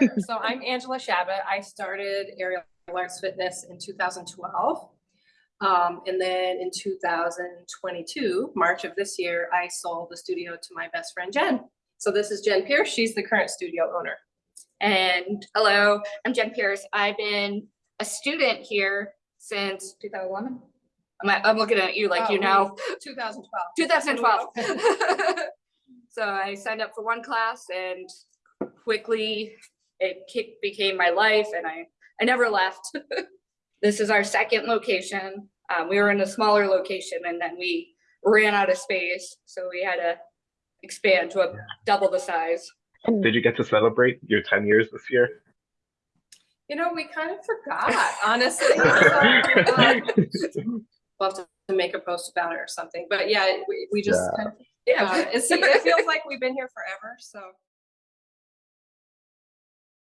So I'm Angela Shabbat. I started Aerial Arts Fitness in 2012. Um, and then in 2022, March of this year, I sold the studio to my best friend Jen. So this is Jen Pierce. She's the current studio owner. And hello, I'm Jen Pierce. I've been a student here since 2011. I'm, I'm looking at you like you Oh, know, 2012. 2012. So I signed up for one class and quickly it became my life and I, I never left. This is our second location. Um, we were in a smaller location and then we ran out of space, so we had to expand to a double the size. Did you get to celebrate your 10 years this year? You know, we kind of forgot, honestly. So, We'll have to make a post about it or something. But yeah, we, we just, Yeah. kind of- yeah, it's, it feels like we've been here forever. So